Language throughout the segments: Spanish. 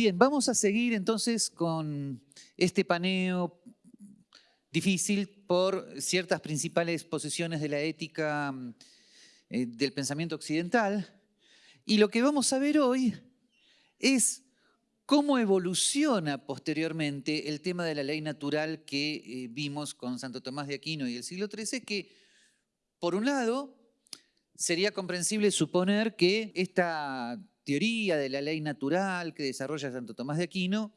Bien, vamos a seguir entonces con este paneo difícil por ciertas principales posiciones de la ética eh, del pensamiento occidental. Y lo que vamos a ver hoy es cómo evoluciona posteriormente el tema de la ley natural que eh, vimos con Santo Tomás de Aquino y el siglo XIII, que por un lado sería comprensible suponer que esta teoría de la ley natural que desarrolla Santo Tomás de Aquino,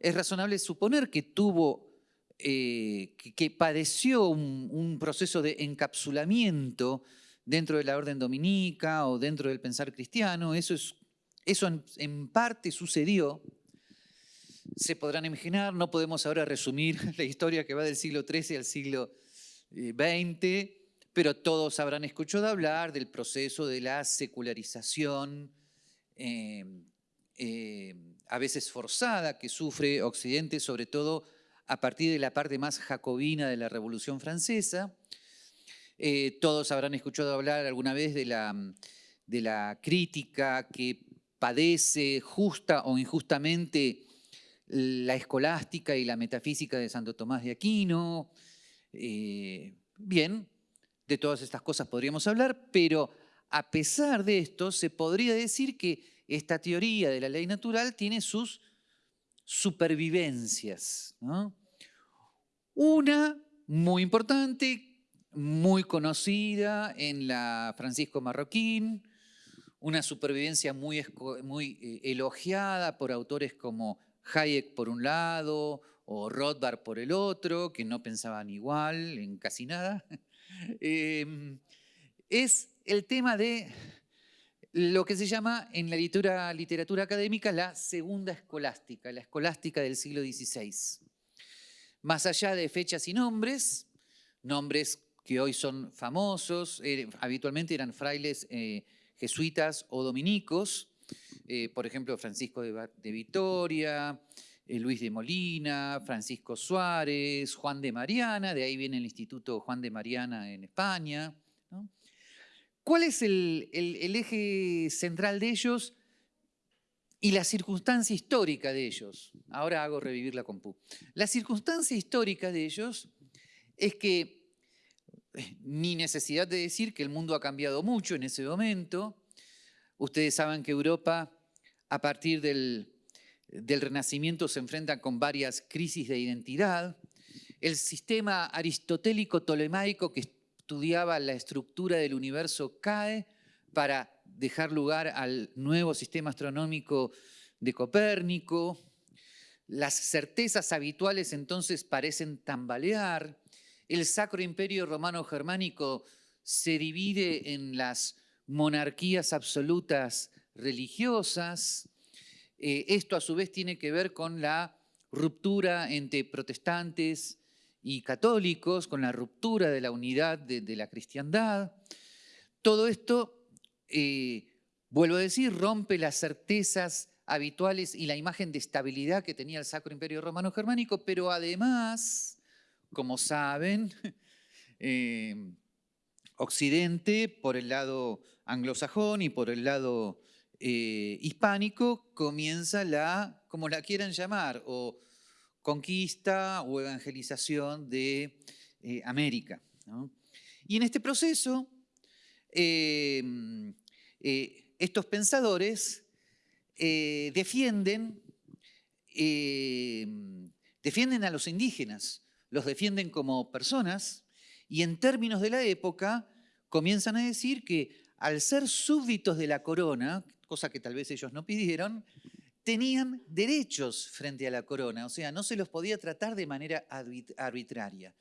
es razonable suponer que tuvo, eh, que, padeció un, proceso de encapsulamiento dentro de la orden dominica o dentro del pensar cristiano. Eso, es, eso en, parte sucedió. Se podrán imaginar, no podemos ahora resumir la historia que va del siglo XIII al siglo XX, eh, pero todos habrán escuchado hablar del proceso de la secularización Em, em, a veces forzada que sufre Occidente, sobre todo a partir de la parte más jacobina de la Revolución Francesa. Eh, todos habrán escuchado hablar alguna vez de la, de la crítica que padece justa o injustamente la escolástica y la metafísica de Santo Tomás de Aquino. Eh, bien, de todas estas cosas podríamos hablar, pero a pesar de esto, se podría decir que esta teoría de la ley natural tiene sus supervivencias. Una muy importante, muy conocida en la Francisco Marroquín, una supervivencia muy, muy eh, elogiada por autores como Hayek por un lado o Rothbard por el otro, que no pensaban igual en casi nada, em, es el tema de lo que se llama en la literatura, académica la segunda escolástica, la escolástica del siglo XVI. Más allá de fechas y nombres, nombres que hoy son famosos, eh, habitualmente eran frailes eh, jesuitas o dominicos, eh, por ejemplo Francisco de Vitoria, Luis de Molina, Francisco Suárez, Juan de Mariana, de ahí viene el Instituto Juan de Mariana en España, ¿Cuál es el, eje central de ellos y la circunstancia histórica de ellos? Ahora hago revivir la compu. La circunstancia histórica de ellos es que eh, ni necesidad de decir que el mundo ha cambiado mucho en ese momento. Ustedes saben que Europa, a partir del, Renacimiento, se enfrenta con varias crisis de identidad. El sistema aristotélico tolemaico que estudiaba la estructura del universo cae para dejar lugar al nuevo sistema astronómico de Copérnico. Las certezas habituales entonces parecen tambalear. El Sacro Imperio Romano Germánico se divide en las monarquías absolutas religiosas. Eh, esto a su vez tiene que ver con la ruptura entre protestantes y católicos, con la ruptura de la unidad de, la cristiandad. Todo esto, eh, vuelvo a decir, rompe las certezas habituales y la imagen de estabilidad que tenía el Sacro Imperio Romano Germánico, pero además, como saben, eh, Occidente, por el lado anglosajón y por el lado eh, hispánico, comienza la, como la quieran llamar, o conquista o evangelización de eh, América. Y en este proceso, em, eh, estos pensadores eh, defienden, em, defienden a los indígenas, los defienden como personas y en términos de la época comienzan a decir que al ser súbditos de la corona, cosa que tal vez ellos no pidieron, tenían derechos frente a la corona, o sea, no se los podía tratar de manera arbitraria.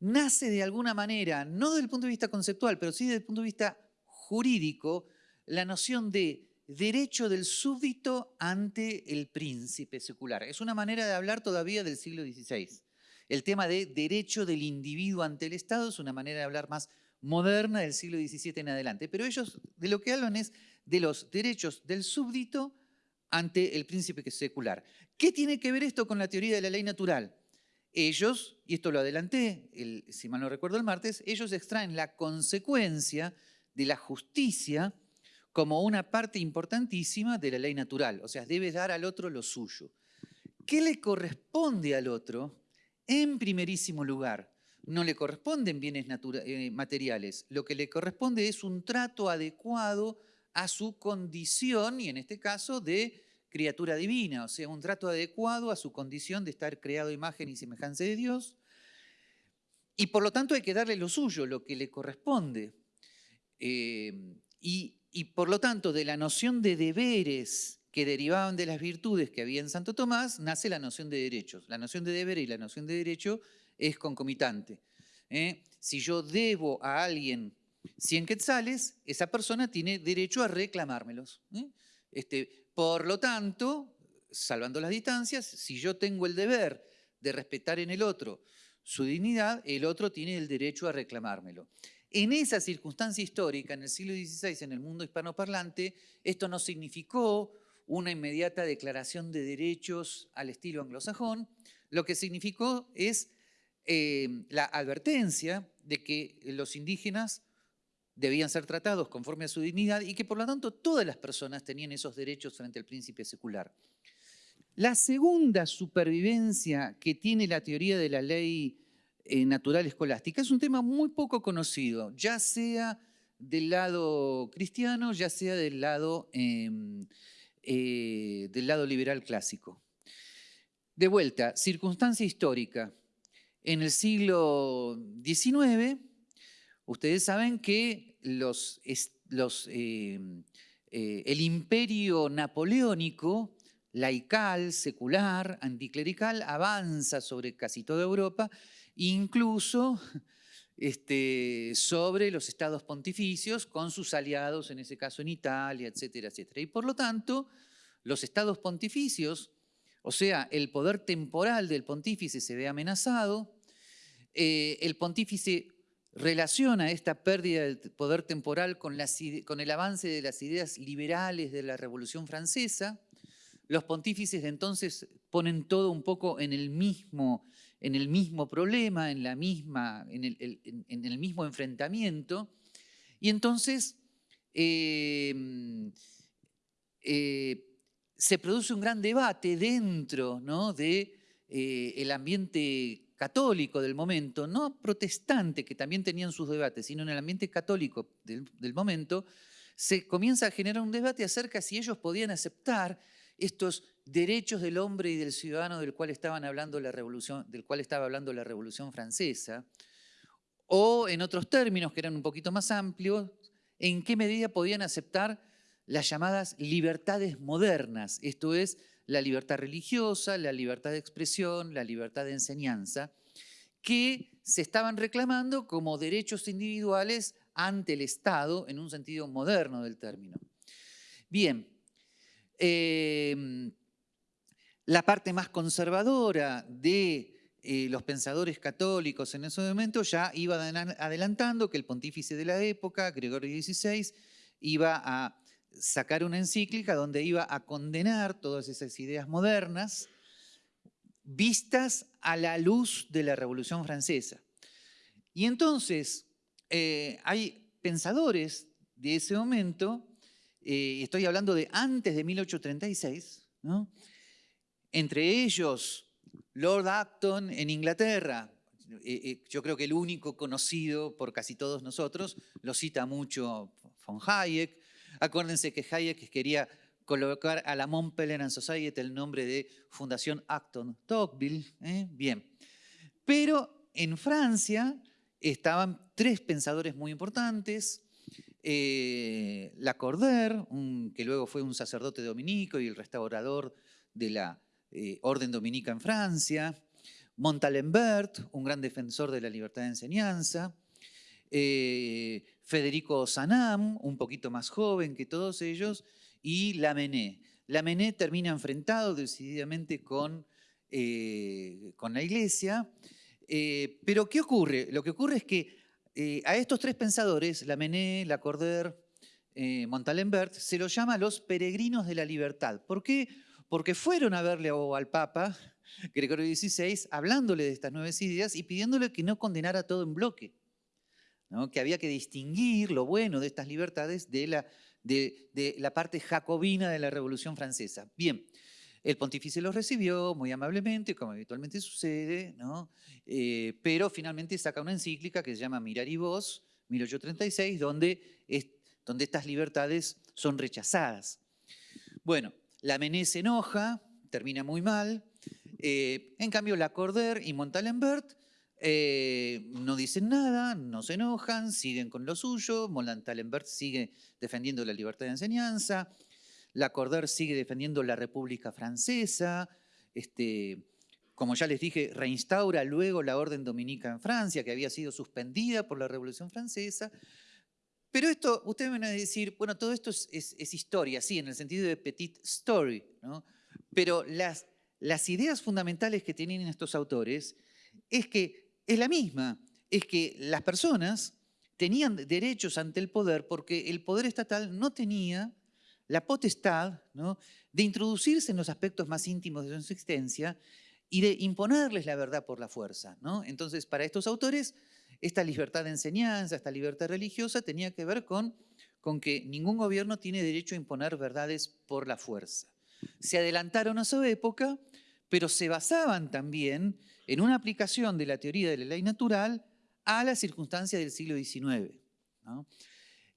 Nace de alguna manera, no desde el punto de vista conceptual, pero sí desde el punto de vista jurídico, la noción de derecho del súbdito ante el príncipe secular. Es una manera de hablar todavía del siglo XVI. El tema de derecho del individuo ante el Estado es una manera de hablar más moderna del siglo XVII en adelante. Pero ellos de lo que hablan es de los derechos del súbdito ante el príncipe secular. ¿Qué tiene que ver esto con la teoría de la ley natural? Ellos, y esto lo adelanté, si mal no recuerdo el martes, ellos extraen la consecuencia de la justicia como una parte importantísima de la ley natural, o sea, debe dar al otro lo suyo. ¿Qué le corresponde al otro? En primerísimo lugar, no le corresponden bienes eh, materiales, lo que le corresponde es un trato adecuado a su condición, y en este caso de criatura divina, o sea, un trato adecuado a su condición de estar creado imagen y semejanza de Dios, y por lo tanto hay que darle lo suyo, lo que le corresponde. Eh, y, por lo tanto, de la noción de deberes que derivaban de las virtudes que había en Santo Tomás, nace la noción de derechos. La noción de deber y la noción de derecho es concomitante. ¿eh? Si yo debo a alguien 100 quetzales, esa persona tiene derecho a reclamármelos. ¿eh? Este, por lo tanto, salvando las distancias, si yo tengo el deber de respetar en el otro su dignidad, el otro tiene el derecho a reclamármelo. En esa circunstancia histórica, en el siglo XVI, en el mundo hispanoparlante, esto no significó una inmediata declaración de derechos al estilo anglosajón, lo que significó es eh, la advertencia de que los indígenas debían ser tratados conforme a su dignidad y que por lo tanto todas las personas tenían esos derechos frente al príncipe secular. La segunda supervivencia que tiene la teoría de la ley eh, natural escolástica es un tema muy poco conocido, ya sea del lado cristiano, ya sea del lado, em, eh, del lado liberal clásico. De vuelta, circunstancia histórica. En el siglo XIX, ustedes saben que em, eh, el imperio napoleónico laical, secular, anticlerical, avanza sobre casi toda Europa incluso este, sobre los estados pontificios con sus aliados, en ese caso en Italia, etcétera, etcétera. Y por lo tanto, los estados pontificios, o sea, el poder temporal del pontífice se ve amenazado, eh, el pontífice relaciona esta pérdida del poder temporal con, el avance de las ideas liberales de la Revolución Francesa, los pontífices de entonces ponen todo un poco en el mismo el problema, en, la misma, en, el, mismo enfrentamiento. Y entonces em, eh, se produce un gran debate dentro del de, eh, ambiente católico del momento, no protestante, que también tenían sus debates, sino en el ambiente católico del, momento, se comienza a generar un debate acerca si ellos podían aceptar estos derechos del hombre y del ciudadano del cual, estaban hablando la revolución, del cual estaba hablando la Revolución Francesa, o en otros términos que eran un poquito más amplios, en qué medida podían aceptar las llamadas libertades modernas, esto es, la libertad religiosa, la libertad de expresión, la libertad de enseñanza, que se estaban reclamando como derechos individuales ante el Estado en un sentido moderno del término. Bien, Em, la parte más conservadora de eh, los pensadores católicos en ese momento ya iba adelantando que el pontífice de la época, Gregorio XVI, iba a sacar una encíclica donde iba a condenar todas esas ideas modernas vistas a la luz de la Revolución Francesa. Y entonces eh, hay pensadores de ese momento eh, estoy hablando de antes de 1836, entre ellos Lord Acton en Inglaterra, eh, yo creo que el único conocido por casi todos nosotros, lo cita mucho von Hayek. Acuérdense que Hayek quería colocar a la Mont Pelerin Society el nombre de Fundación Acton Tocqueville. Bien. Pero en Francia estaban tres pensadores muy importantes, eh, Lacordaire, que luego fue un sacerdote dominico y el restaurador de la eh, Orden Dominica en Francia, Montalembert, un gran defensor de la libertad de enseñanza, eh, Federico Sanam, un poquito más joven que todos ellos, y Lamennais. Lamennais termina enfrentado decididamente con, con la iglesia, pero ¿qué ocurre? Lo que ocurre es que eh, a estos tres pensadores, Lamennais, Lacordaire, eh, Montalembert, se los llama los peregrinos de la libertad. ¿Por qué? Porque fueron a verle al Papa, Gregorio XVI, hablándole de estas nuevas ideas y pidiéndole que no condenara todo en bloque, que había que distinguir lo bueno de estas libertades de, la parte jacobina de la Revolución Francesa. Bien, el pontífice los recibió muy amablemente, como habitualmente sucede. Eh, pero finalmente saca una encíclica que se llama Mirar y Voz, 1836, donde, donde estas libertades son rechazadas. Bueno, la Mené se enoja, termina muy mal. Eh, en cambio, Lacordaire y Montalembert eh, no dicen nada, no se enojan, siguen con lo suyo. Montalembert sigue defendiendo la libertad de enseñanza. Lacordaire sigue defendiendo la República Francesa. Este, como ya les dije, reinstaura luego la orden dominica en Francia, que había sido suspendida por la Revolución Francesa. Pero esto, ustedes van a decir, bueno, todo esto es, historia, sí, en el sentido de petit story, ¿no? Pero las, las ideas fundamentales que tienen estos autores es que es la misma, es que las personas tenían derechos ante el poder porque el poder estatal no tenía la potestad de introducirse en los aspectos más íntimos de su existencia y de imponerles la verdad por la fuerza. Entonces, para estos autores, esta libertad de enseñanza, esta libertad religiosa tenía que ver con, con que ningún gobierno tiene derecho a imponer verdades por la fuerza. Se adelantaron a su época, pero se basaban también en una aplicación de la teoría de la ley natural a las circunstancias del siglo XIX.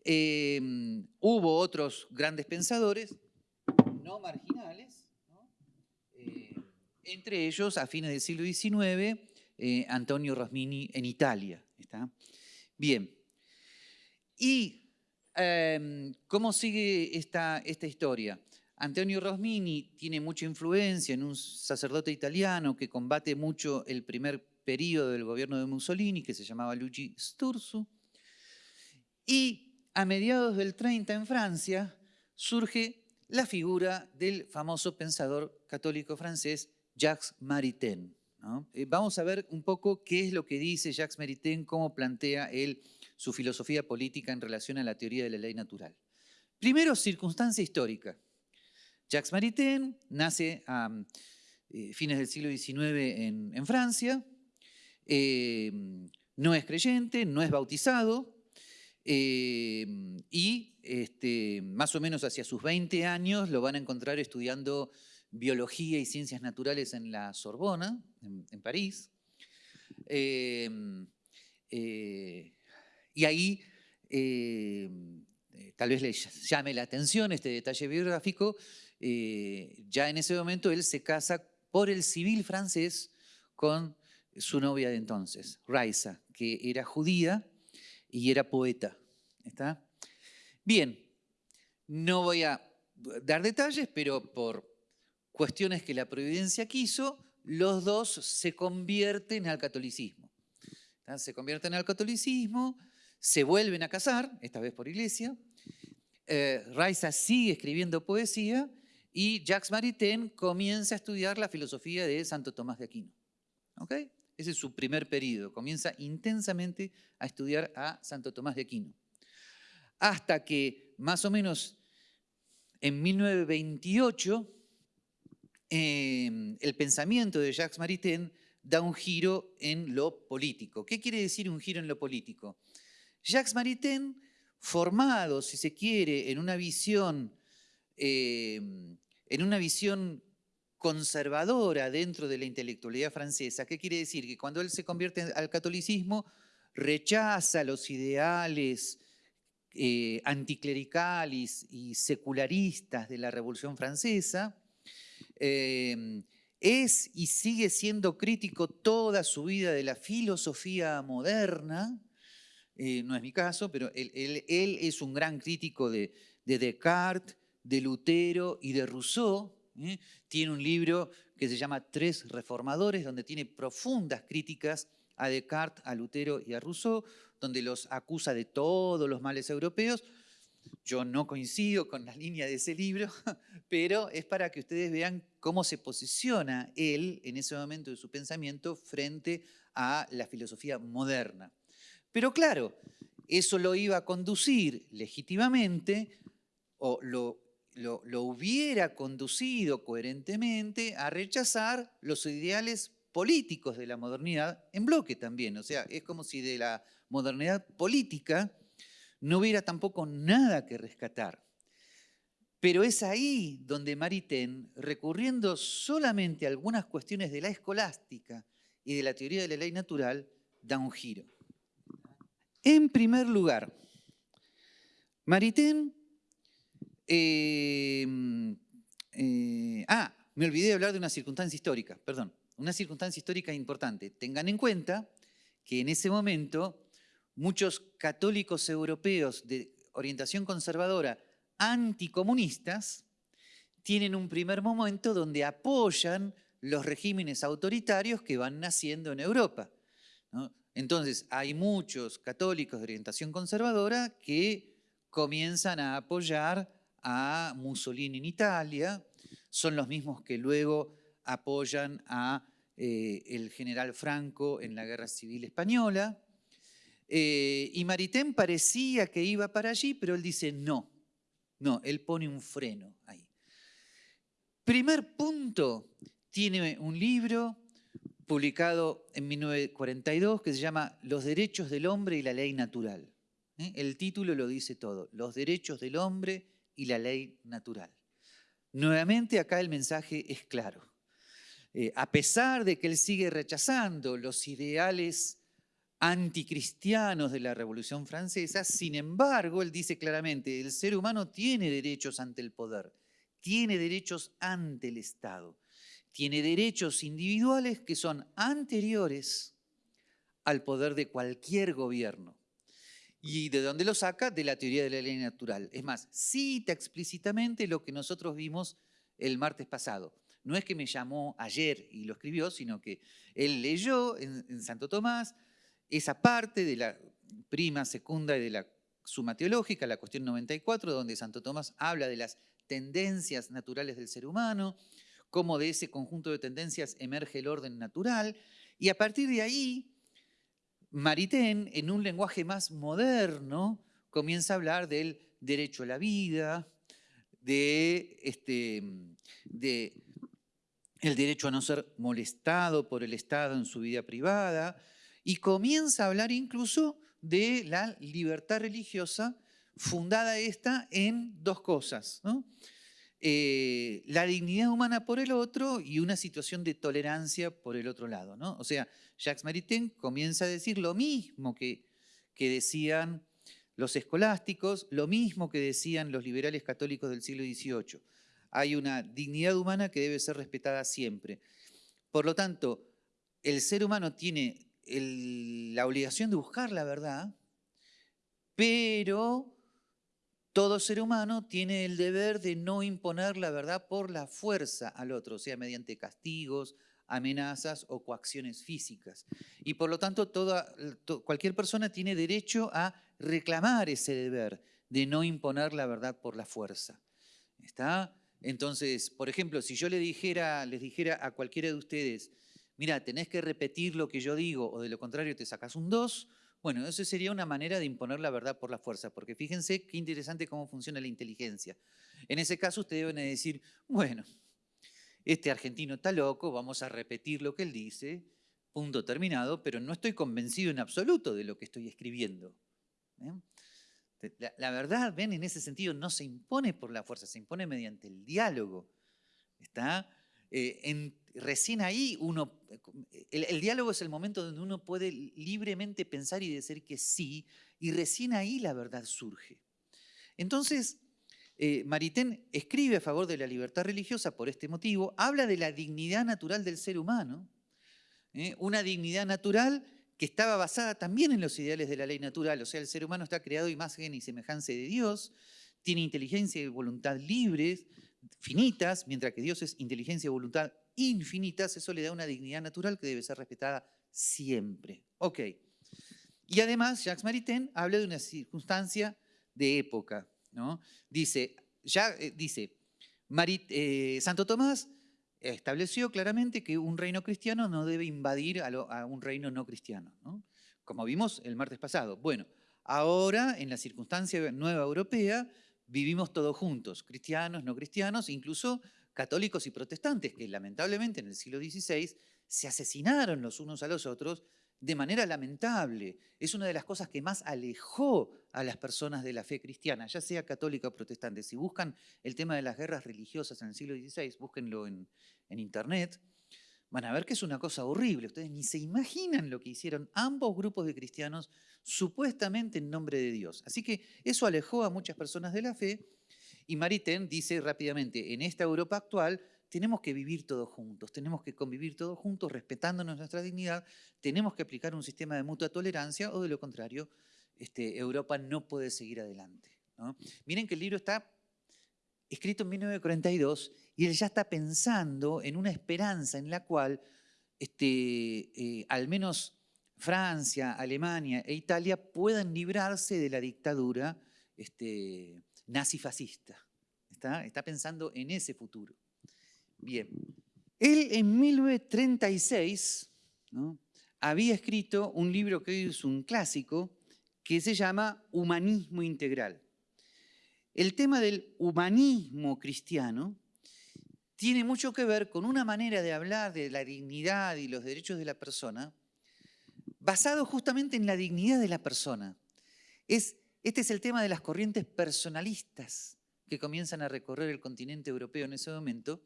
Em, hubo otros grandes pensadores, no marginales, eh, entre ellos a fines del siglo XIX, eh, Antonio Rosmini en Italia. ¿está? Bien, ¿y em, cómo sigue esta, esta historia? Antonio Rosmini tiene mucha influencia en un sacerdote italiano que combate mucho el primer periodo del gobierno de Mussolini, que se llamaba Luigi Sturzu, y a mediados del 30 en Francia surge la figura del famoso pensador católico francés Jacques Maritain. Eh, vamos a ver un poco qué es lo que dice Jacques Maritain, cómo plantea él su filosofía política en relación a la teoría de la ley natural. Primero, circunstancia histórica. Jacques Maritain nace a eh, fines del siglo XIX en, Francia, eh, no es creyente, no es bautizado, Em, y este, más o menos hacia sus 20 años lo van a encontrar estudiando biología y ciencias naturales en la Sorbona, en, París. Eh, y ahí eh, tal vez le llame la atención este detalle biográfico, eh, ya en ese momento él se casa por el civil francés con su novia de entonces, Raisa, que era judía y era poeta. ¿Está? Bien, no voy a dar detalles, pero por cuestiones que la providencia quiso, los dos se convierten al catolicismo. Se convierten al catolicismo, se vuelven a casar, esta vez por iglesia. Eh, sigue escribiendo poesía y Jacques Maritain comienza a estudiar la filosofía de Santo Tomás de Aquino. Ese es su primer periodo. Comienza intensamente a estudiar a Santo Tomás de Aquino. Hasta que más o menos en 1928 em, el pensamiento de Jacques Maritain da un giro en lo político. ¿Qué quiere decir un giro en lo político? Jacques Maritain, formado, si se quiere, en una visión, em, en una visión conservadora dentro de la intelectualidad francesa. ¿Qué quiere decir? Que cuando él se convierte al catolicismo, rechaza los ideales eh, anticlericales y secularistas de la Revolución Francesa, eh, es y sigue siendo crítico toda su vida de la filosofía moderna, eh, no es mi caso, pero él, es un gran crítico de Descartes, de Lutero y de Rousseau, ¿eh? Tiene un libro que se llama Tres Reformadores, donde tiene profundas críticas a Descartes, a Lutero y a Rousseau, donde los acusa de todos los males europeos. Yo no coincido con la línea de ese libro, pero es para que ustedes vean cómo se posiciona él en ese momento de su pensamiento frente a la filosofía moderna. Pero claro, eso lo iba a conducir legítimamente, o lo lo, hubiera conducido coherentemente a rechazar los ideales políticos de la modernidad en bloque también. O sea, es como si de la modernidad política no hubiera tampoco nada que rescatar. Pero es ahí donde Maritain, recurriendo solamente a algunas cuestiones de la escolástica y de la teoría de la ley natural, da un giro. En primer lugar, Maritain... Eh, eh, ah, me olvidé de hablar de una circunstancia histórica, perdón. Una circunstancia histórica importante. Tengan en cuenta que en ese momento muchos católicos europeos de orientación conservadora anticomunistas tienen un primer momento donde apoyan los regímenes autoritarios que van naciendo en Europa. Entonces, hay muchos católicos de orientación conservadora que comienzan a apoyar a Mussolini en Italia, son los mismos que luego apoyan a eh, el general Franco en la Guerra Civil Española. Eh, y Maritain parecía que iba para allí, pero él dice no, no, él pone un freno ahí. Primer punto, tiene un libro publicado en 1942 que se llama Los derechos del hombre y la ley natural. ¿eh? El título lo dice todo, Los derechos del hombre y la ley natural. Nuevamente acá el mensaje es claro. Eh, a pesar de que él sigue rechazando los ideales anticristianos de la Revolución Francesa, sin embargo, él dice claramente, el ser humano tiene derechos ante el poder, tiene derechos ante el Estado, tiene derechos individuales que son anteriores al poder de cualquier gobierno. ¿Y de dónde lo saca? De la teoría de la ley natural. Es más, cita explícitamente lo que nosotros vimos el martes pasado. No es que me llamó ayer y lo escribió, sino que él leyó en Santo Tomás, esa parte de la prima, segunda y de la suma teológica, la cuestión 94, donde Santo Tomás habla de las tendencias naturales del ser humano, cómo de ese conjunto de tendencias emerge el orden natural, y a partir de ahí, Maritain, en un lenguaje más moderno, comienza a hablar del derecho a la vida, de, este, de el derecho a no ser molestado por el Estado en su vida privada, y comienza a hablar incluso de la libertad religiosa, fundada esta en dos cosas, eh, la dignidad humana por el otro y una situación de tolerancia por el otro lado. ¿no? O sea, Jacques Maritain comienza a decir lo mismo que, que decían los escolásticos, lo mismo que decían los liberales católicos del siglo XVIII. Hay una dignidad humana que debe ser respetada siempre. Por lo tanto, el ser humano tiene la obligación de buscar la verdad, pero todo ser humano tiene el deber de no imponer la verdad por la fuerza al otro, sea, mediante castigos, amenazas o coacciones físicas. Y por lo tanto, toda, cualquier persona tiene derecho a reclamar ese deber de no imponer la verdad por la fuerza. ¿Está? Entonces, por ejemplo, si yo le dijera, les dijera a cualquiera de ustedes, mira, tenés que repetir lo que yo digo o de lo contrario te sacas un 2, bueno, eso sería una manera de imponer la verdad por la fuerza, porque fíjense qué interesante cómo funciona la inteligencia. En ese caso ustedes deben decir, bueno, este argentino está loco, vamos a repetir lo que él dice, punto terminado, pero no estoy convencido en absoluto de lo que estoy escribiendo. ¿eh? La, verdad, ven, en ese sentido no se impone por la fuerza, se impone mediante el diálogo. ¿Está? Eh, en, recién ahí uno, el, diálogo es el momento donde uno puede libremente pensar y decir que sí, y recién ahí la verdad surge. Entonces, eh, Maritain escribe a favor de la libertad religiosa por este motivo, habla de la dignidad natural del ser humano, ¿eh? una dignidad natural que estaba basada también en los ideales de la ley natural, o sea, el ser humano está creado imagen y semejanza de Dios, tiene inteligencia y voluntad libres, finitas, mientras que Dios es inteligencia y voluntad infinitas, eso le da una dignidad natural que debe ser respetada siempre. Ok. Y además, Jacques Maritain habla de una circunstancia de época. ¿no? Dice, ya, eh, dice eh, Santo Tomás estableció claramente que un reino cristiano no debe invadir a, un reino no cristiano, ¿no? como vimos el martes pasado. Bueno, ahora en la circunstancia nueva europea vivimos todos juntos, cristianos, no cristianos, incluso católicos y protestantes, que lamentablemente en el siglo XVI se asesinaron los unos a los otros de manera lamentable. Es una de las cosas que más alejó a las personas de la fe cristiana, ya sea católica o protestante. Si buscan el tema de las guerras religiosas en el siglo XVI, búsquenlo en, en internet, van a ver que es una cosa horrible. Ustedes ni se imaginan lo que hicieron ambos grupos de cristianos supuestamente en nombre de Dios. Así que eso alejó a muchas personas de la fe y Maritain dice rápidamente, en esta Europa actual tenemos que vivir todos juntos, tenemos que convivir todos juntos, respetándonos nuestra dignidad, tenemos que aplicar un sistema de mutua tolerancia o de lo contrario, este, Europa no puede seguir adelante. Miren que el libro está escrito en 1942 y él ya está pensando en una esperanza en la cual este, eh, al menos Francia, Alemania e Italia puedan librarse de la dictadura este, nazi-fascista. Está, está pensando en ese futuro. Bien, él en 1936 había escrito un libro que hoy es un clásico que se llama Humanismo Integral. El tema del humanismo cristiano tiene mucho que ver con una manera de hablar de la dignidad y los derechos de la persona basado justamente en la dignidad de la persona. Es, este es el tema de las corrientes personalistas que comienzan a recorrer el continente europeo en ese momento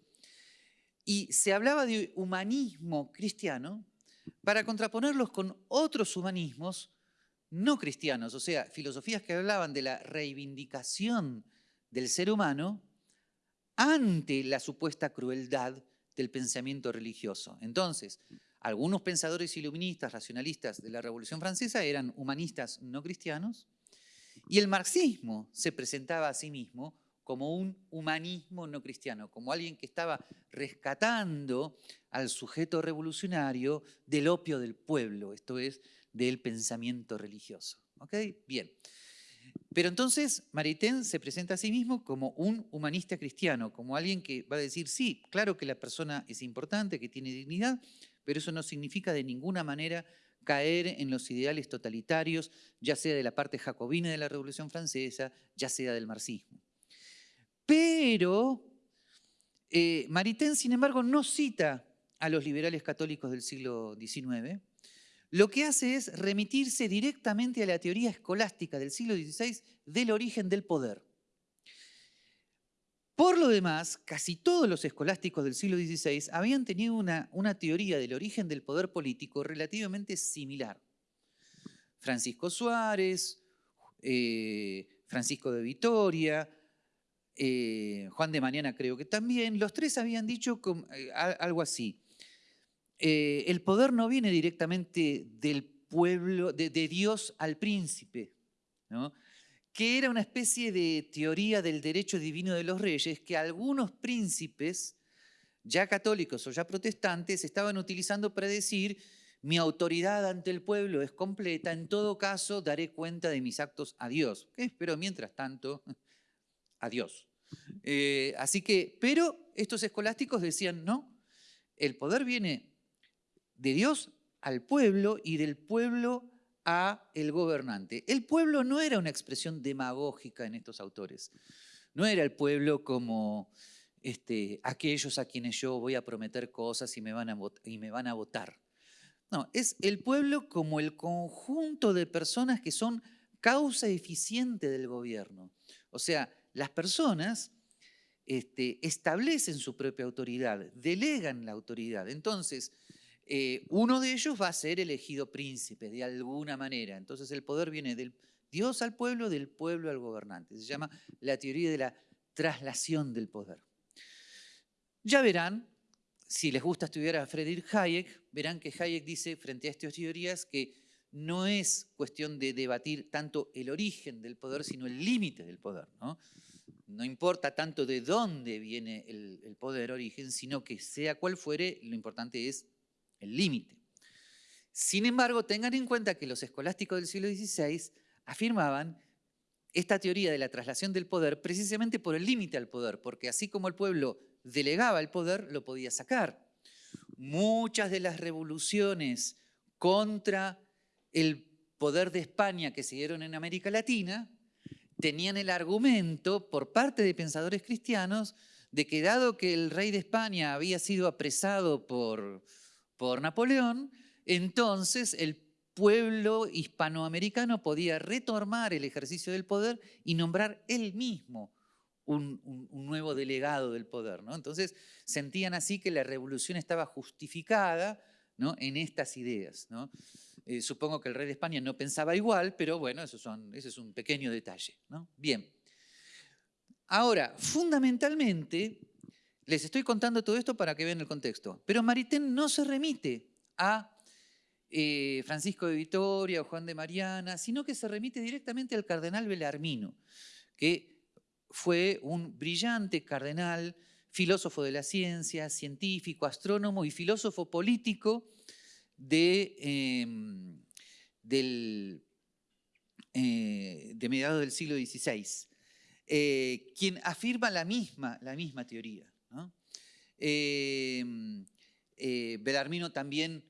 y se hablaba de humanismo cristiano para contraponerlos con otros humanismos no cristianos, o sea, filosofías que hablaban de la reivindicación del ser humano ante la supuesta crueldad del pensamiento religioso. Entonces, algunos pensadores iluministas, racionalistas de la Revolución Francesa eran humanistas no cristianos y el marxismo se presentaba a sí mismo como un humanismo no cristiano, como alguien que estaba rescatando al sujeto revolucionario del opio del pueblo, esto es, del pensamiento religioso. ¿Ok? Bien. Pero entonces Maritain se presenta a sí mismo como un humanista cristiano, como alguien que va a decir, sí, claro que la persona es importante, que tiene dignidad, pero eso no significa de ninguna manera caer en los ideales totalitarios, ya sea de la parte jacobina de la Revolución Francesa, ya sea del marxismo. Pero eh, Maritain, sin embargo, no cita a los liberales católicos del siglo XIX, lo que hace es remitirse directamente a la teoría escolástica del siglo XVI del origen del poder. Por lo demás, casi todos los escolásticos del siglo XVI habían tenido una, teoría del origen del poder político relativamente similar. Francisco Suárez, eh, Francisco de Vitoria, eh, Juan de Mañana creo que también, los tres habían dicho eh, algo así. El poder no viene directamente del pueblo, de, Dios al príncipe, que era una especie de teoría del derecho divino de los reyes que algunos príncipes, ya católicos o ya protestantes, estaban utilizando para decir mi autoridad ante el pueblo es completa, en todo caso daré cuenta de mis actos a Dios. Pero mientras tanto, a Dios. Eh, así que, pero estos escolásticos decían, no, el poder viene de Dios al pueblo y del pueblo a el gobernante. El pueblo no era una expresión demagógica en estos autores. No era el pueblo como este, aquellos a quienes yo voy a prometer cosas y me, van a y me van a votar. No, es el pueblo como el conjunto de personas que son causa eficiente del gobierno. O sea, las personas este, establecen su propia autoridad, delegan la autoridad. Entonces, eh, uno de ellos va a ser elegido príncipe de alguna manera. Entonces el poder viene del Dios al pueblo, del pueblo al gobernante. Se llama la teoría de la traslación del poder. Ya verán, si les gusta estudiar a Friedrich Hayek, verán que Hayek dice frente a estas teorías que no es cuestión de debatir tanto el origen del poder, sino el límite del poder. ¿no? importa tanto de dónde viene el poder origen, sino que sea cual fuere, lo importante es el límite. Sin embargo, tengan en cuenta que los escolásticos del siglo XVI afirmaban esta teoría de la traslación del poder precisamente por el límite al poder, porque así como el pueblo delegaba el poder, lo podía sacar. Muchas de las revoluciones contra el poder de España que se dieron en América Latina tenían el argumento por parte de pensadores cristianos de que dado que el rey de España había sido apresado por, por Napoleón, entonces el pueblo hispanoamericano podía retomar el ejercicio del poder y nombrar él mismo un, nuevo delegado del poder. ¿no? Entonces sentían así que la revolución estaba justificada ¿no? en estas ideas. Eh, supongo que el rey de España no pensaba igual, pero bueno, eso ese es un pequeño detalle. Bien. Ahora, fundamentalmente, les estoy contando todo esto para que vean el contexto, pero Maritain no se remite a eh, Francisco de Vitoria o Juan de Mariana, sino que se remite directamente al cardenal Belarmino, que fue un brillante cardenal, filósofo de la ciencia, científico, astrónomo y filósofo político de, em, eh, de mediados del siglo XVI, eh, quien afirma la misma, la misma teoría. Em, Belarmino también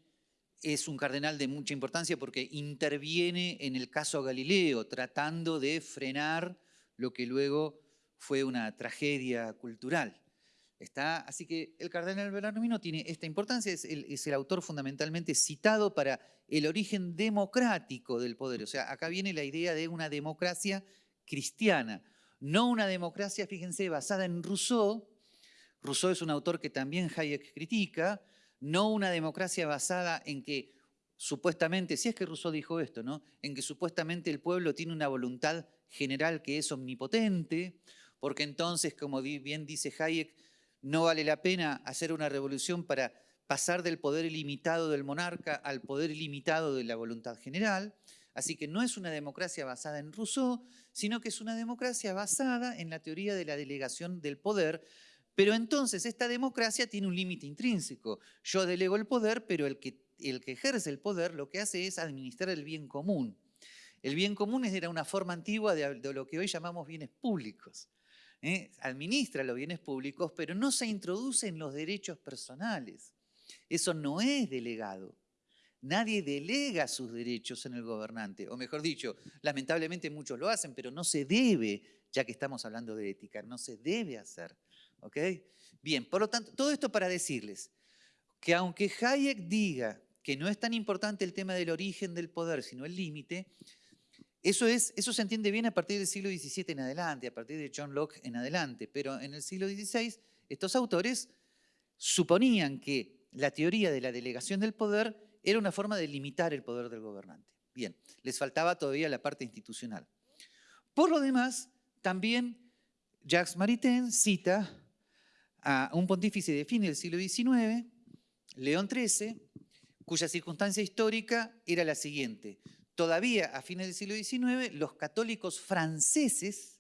es un cardenal de mucha importancia porque interviene en el caso Galileo, tratando de frenar lo que luego fue una tragedia cultural. Está, así que el cardenal Bellarmino tiene esta importancia, es el, es el, autor fundamentalmente citado para el origen democrático del poder. O sea, acá viene la idea de una democracia cristiana, no una democracia, fíjense, basada en Rousseau. Rousseau es un autor que también Hayek critica, no una democracia basada en que supuestamente, si es que Rousseau dijo esto, ¿no? en que supuestamente el pueblo tiene una voluntad general que es omnipotente, porque entonces, como bien dice Hayek, no vale la pena hacer una revolución para pasar del poder ilimitado del monarca al poder ilimitado de la voluntad general. Así que no es una democracia basada en Rousseau, sino que es una democracia basada en la teoría de la delegación del poder, pero entonces esta democracia tiene un límite intrínseco. Yo delego el poder, pero el que, ejerce el poder lo que hace es administrar el bien común. El bien común era una forma antigua de, lo que hoy llamamos bienes públicos. ¿eh? Administra los bienes públicos, pero no se introduce en los derechos personales. Eso no es delegado. Nadie delega sus derechos en el gobernante, o mejor dicho, lamentablemente muchos lo hacen, pero no se debe, ya que estamos hablando de ética, no se debe hacer. ¿Ok? Bien, por lo tanto, todo esto para decirles que aunque Hayek diga que no es tan importante el tema del origen del poder, sino el límite, eso, es, eso se entiende bien a partir del siglo XVII en adelante, a partir de John Locke en adelante, pero en el siglo XVI estos autores suponían que la teoría de la delegación del poder era una forma de limitar el poder del gobernante. Bien, les faltaba todavía la parte institucional. Por lo demás, también Jacques Maritain cita a un pontífice de fin del siglo XIX, León XIII, cuya circunstancia histórica era la siguiente. Todavía a fines del siglo XIX los católicos franceses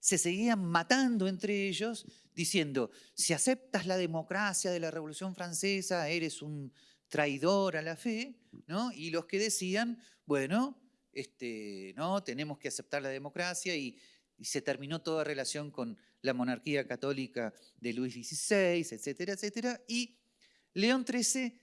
se seguían matando entre ellos diciendo, si aceptas la democracia de la Revolución Francesa, eres un traidor a la fe, ¿no? Y los que decían, bueno, este, no, tenemos que aceptar la democracia y se terminó toda relación con la monarquía católica de Luis XVI, etcétera, etcétera. Y León XIII,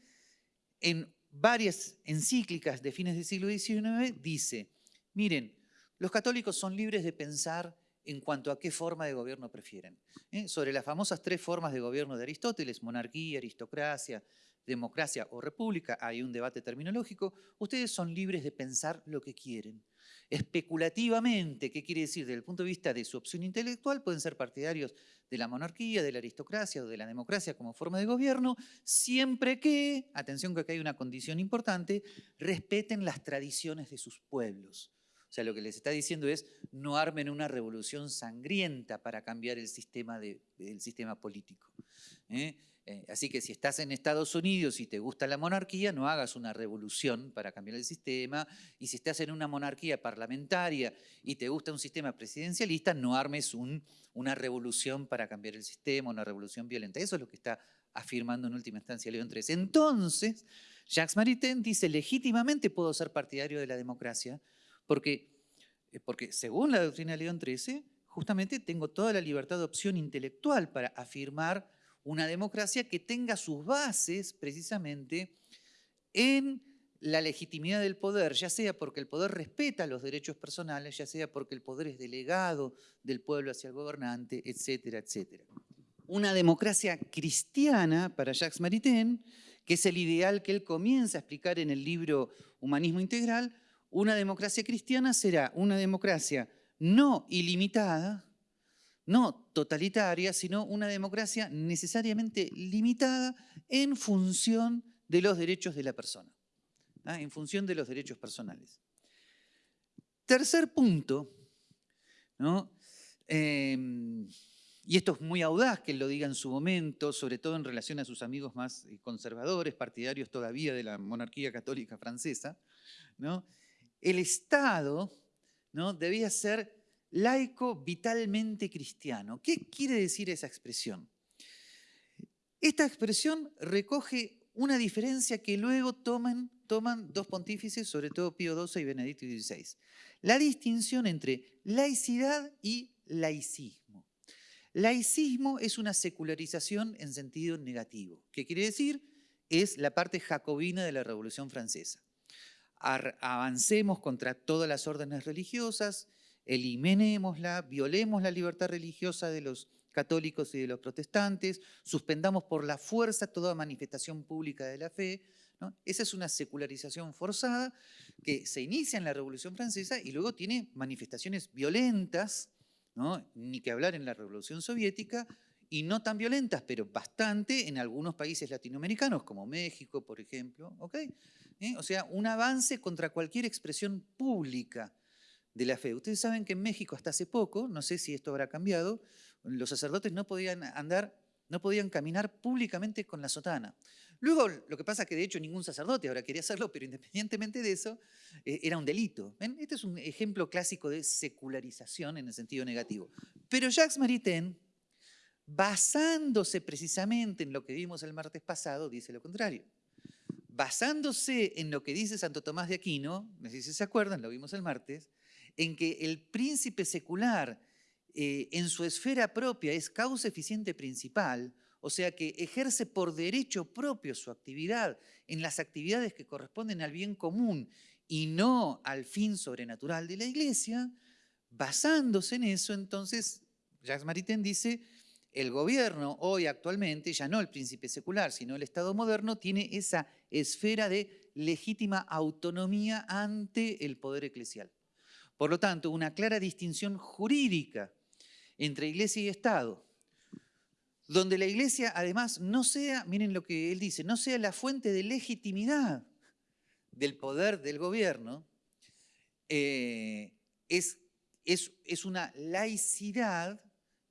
en varias encíclicas de fines del siglo XIX, dice, miren, los católicos son libres de pensar en cuanto a qué forma de gobierno prefieren. ¿eh? Sobre las famosas tres formas de gobierno de Aristóteles, monarquía, aristocracia, democracia o república, hay un debate terminológico, ustedes son libres de pensar lo que quieren especulativamente, ¿qué quiere decir? Desde el punto de vista de su opción intelectual, pueden ser partidarios de la monarquía, de la aristocracia o de la democracia como forma de gobierno, siempre que, atención que acá hay una condición importante, respeten las tradiciones de sus pueblos. O sea, lo que les está diciendo es, no armen una revolución sangrienta para cambiar el sistema, de, el sistema político. ¿eh? Eh, así que si estás en Estados Unidos y te gusta la monarquía, no hagas una revolución para cambiar el sistema. Y si estás en una monarquía parlamentaria y te gusta un sistema presidencialista, no armes una revolución para cambiar el sistema, una revolución violenta. Eso es lo que está afirmando en última instancia León XIII. Entonces, Jacques Maritain dice, legítimamente puedo ser partidario de la democracia, porque, eh, porque según la doctrina de León XIII, justamente tengo toda la libertad de opción intelectual para afirmar una democracia que tenga sus bases precisamente en la legitimidad del poder, ya sea porque el poder respeta los derechos personales, ya sea porque el poder es delegado del pueblo hacia el gobernante, etcétera, etcétera. Una democracia cristiana para Jacques Maritain que es el ideal que él comienza a explicar en el libro Humanismo Integral, una democracia cristiana será una democracia no ilimitada, no totalitaria, sino una democracia necesariamente limitada en función de los derechos de la persona, ¿ah? en función de los derechos personales. Tercer punto. Em, y esto es muy audaz que lo diga en su momento, sobre todo en relación a sus amigos más eh, conservadores, partidarios todavía de la monarquía católica francesa, ¿no? El Estado ¿no? debía ser laico vitalmente cristiano. ¿Qué quiere decir esa expresión? Esta expresión recoge una diferencia que luego toman, dos pontífices, sobre todo Pío XII y Benedicto XVI. La distinción entre laicidad y laicismo. Laicismo es una secularización en sentido negativo. ¿Qué quiere decir? Es la parte jacobina de la Revolución Francesa. Avancemos contra todas las órdenes religiosas, eliminémosla, violemos la libertad religiosa de los católicos y de los protestantes, suspendamos por la fuerza toda manifestación pública de la fe. Esa es una secularización forzada que se inicia en la Revolución Francesa y luego tiene manifestaciones violentas, ni que hablar en la Revolución Soviética, y no tan violentas, pero bastante en algunos países latinoamericanos, como México, por ejemplo. ¿Eh? O sea, un avance contra cualquier expresión pública de la fe. Ustedes saben que en México hasta hace poco, no sé si esto habrá cambiado, los sacerdotes no podían andar, no podían caminar públicamente con la sotana. Luego, lo que pasa es que de hecho ningún sacerdote ahora quería hacerlo, pero independientemente de eso, eh, era un delito. Este es un ejemplo clásico de secularización en el sentido negativo. Pero Jacques Maritain, basándose precisamente en lo que vimos el martes pasado, dice lo contrario. Basándose en lo que dice Santo Tomás de Aquino, no sé si se acuerdan, lo vimos el martes, en que el príncipe secular eh, en su esfera propia es causa eficiente principal, o sea que ejerce por derecho propio su actividad en las actividades que corresponden al bien común y no al fin sobrenatural de la iglesia, basándose en eso, entonces Jacques Maritain dice, el gobierno hoy actualmente, ya no el príncipe secular, sino el Estado moderno, tiene esa esfera de legítima autonomía ante el poder eclesial. Por lo tanto, una clara distinción jurídica entre iglesia y Estado, donde la iglesia además no sea, miren lo que él dice, no sea la fuente de legitimidad del poder del gobierno, eh, es, es, es, una laicidad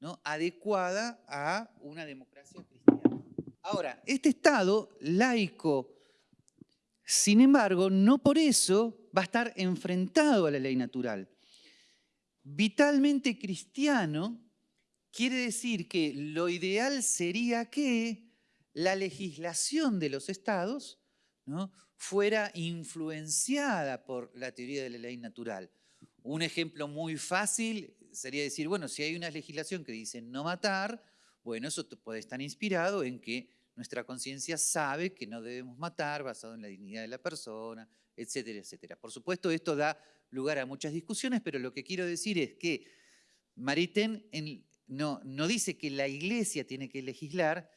¿no? adecuada a una democracia cristiana. Ahora, este Estado laico sin embargo, no por eso va a estar enfrentado a la ley natural. Vitalmente cristiano quiere decir que lo ideal sería que la legislación de los estados fuera influenciada por la teoría de la ley natural. Un ejemplo muy fácil sería decir, bueno, si hay una legislación que dice no matar, bueno, eso puede estar inspirado en que nuestra conciencia sabe que no debemos matar basado en la dignidad de la persona, etcétera, etcétera. Por supuesto, esto da lugar a muchas discusiones, pero lo que quiero decir es que Maritain no, dice que la iglesia tiene que legislar,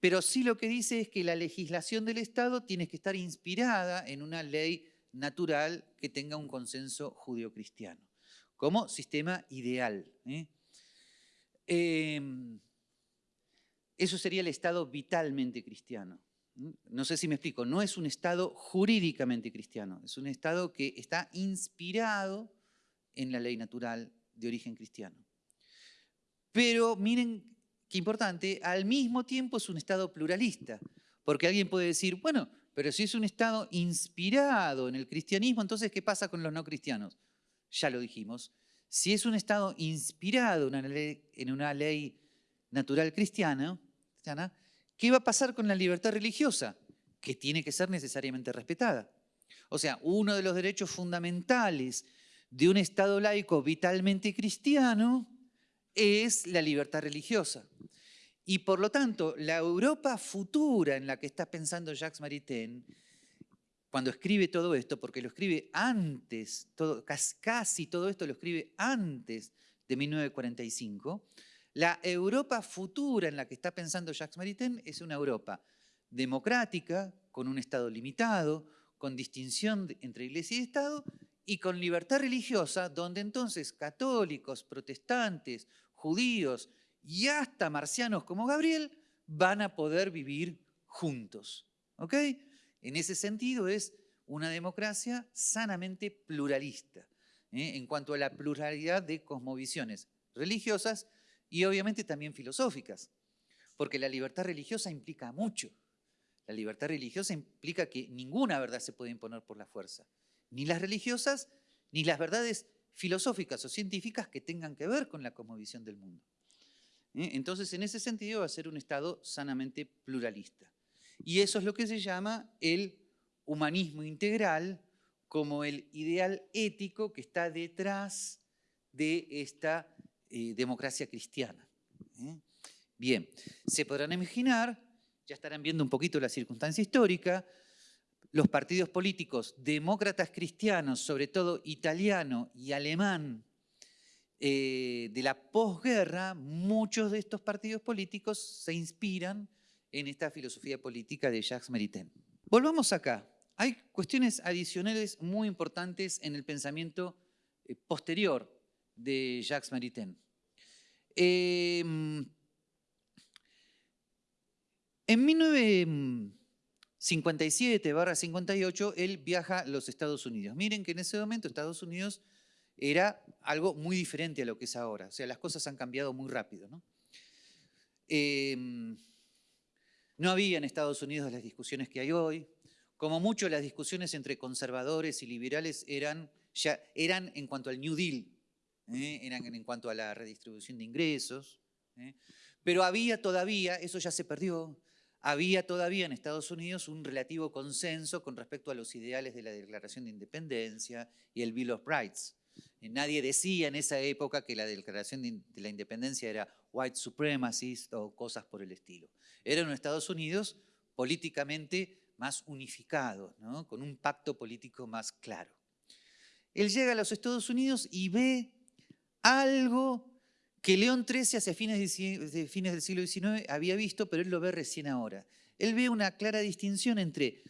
pero sí lo que dice es que la legislación del Estado tiene que estar inspirada en una ley natural que tenga un consenso judio-cristiano, como sistema ideal. ¿eh? Em, eso sería el Estado vitalmente cristiano. No sé si me explico, no es un Estado jurídicamente cristiano, es un Estado que está inspirado en la ley natural de origen cristiano. Pero miren qué importante, al mismo tiempo es un Estado pluralista, porque alguien puede decir, bueno, pero si es un Estado inspirado en el cristianismo, entonces ¿qué pasa con los no cristianos? Ya lo dijimos. Si es un Estado inspirado en una ley, en una ley natural cristiana, ¿qué va a pasar con la libertad religiosa? Que tiene que ser necesariamente respetada. O sea, uno de los derechos fundamentales de un Estado laico vitalmente cristiano es la libertad religiosa. Y por lo tanto, la Europa futura en la que está pensando Jacques Maritain, cuando escribe todo esto, porque lo escribe antes, casi todo esto lo escribe antes de 1945, la Europa futura en la que está pensando Jacques Maritain es una Europa democrática, con un Estado limitado, con distinción entre iglesia y Estado, y con libertad religiosa, donde entonces católicos, protestantes, judíos y hasta marcianos como Gabriel van a poder vivir juntos. ¿Ok? En ese sentido es una democracia sanamente pluralista, ¿eh? en cuanto a la pluralidad de cosmovisiones religiosas y obviamente también filosóficas, porque la libertad religiosa implica mucho. La libertad religiosa implica que ninguna verdad se puede imponer por la fuerza, ni las religiosas, ni las verdades filosóficas o científicas que tengan que ver con la cosmovisión del mundo. ¿Eh? Entonces, en ese sentido, va a ser un Estado sanamente pluralista. Y eso es lo que se llama el humanismo integral como el ideal ético que está detrás de esta eh, democracia cristiana. ¿eh? Bien, se podrán imaginar, ya estarán viendo un poquito la circunstancia histórica, los partidos políticos demócratas cristianos, sobre todo italiano y alemán, eh, de la posguerra, muchos de estos partidos políticos se inspiran en esta filosofía política de Jacques Maritain. Volvamos acá. Hay cuestiones adicionales muy importantes en el pensamiento posterior de Jacques Maritain. Em, en 1957-58, él viaja a los Estados Unidos. Miren que en ese momento Estados Unidos era algo muy diferente a lo que es ahora. O sea, las cosas han cambiado muy rápido. ¿no? Em, no había en Estados Unidos las discusiones que hay hoy. Como mucho, las discusiones entre conservadores y liberales eran, ya, eran en cuanto al New Deal, ¿eh? eran en cuanto a la redistribución de ingresos. ¿eh? Pero había todavía, eso ya se perdió, había todavía en Estados Unidos un relativo consenso con respecto a los ideales de la Declaración de Independencia y el Bill of Rights. Nadie decía en esa época que la declaración de la independencia era white supremacist o cosas por el estilo. Era un Estados Unidos políticamente más unificado, con un pacto político más claro. Él llega a los Estados Unidos y ve algo que León XIII hacia fines, fines del siglo XIX había visto, pero él lo ve recién ahora. Él ve una clara distinción entre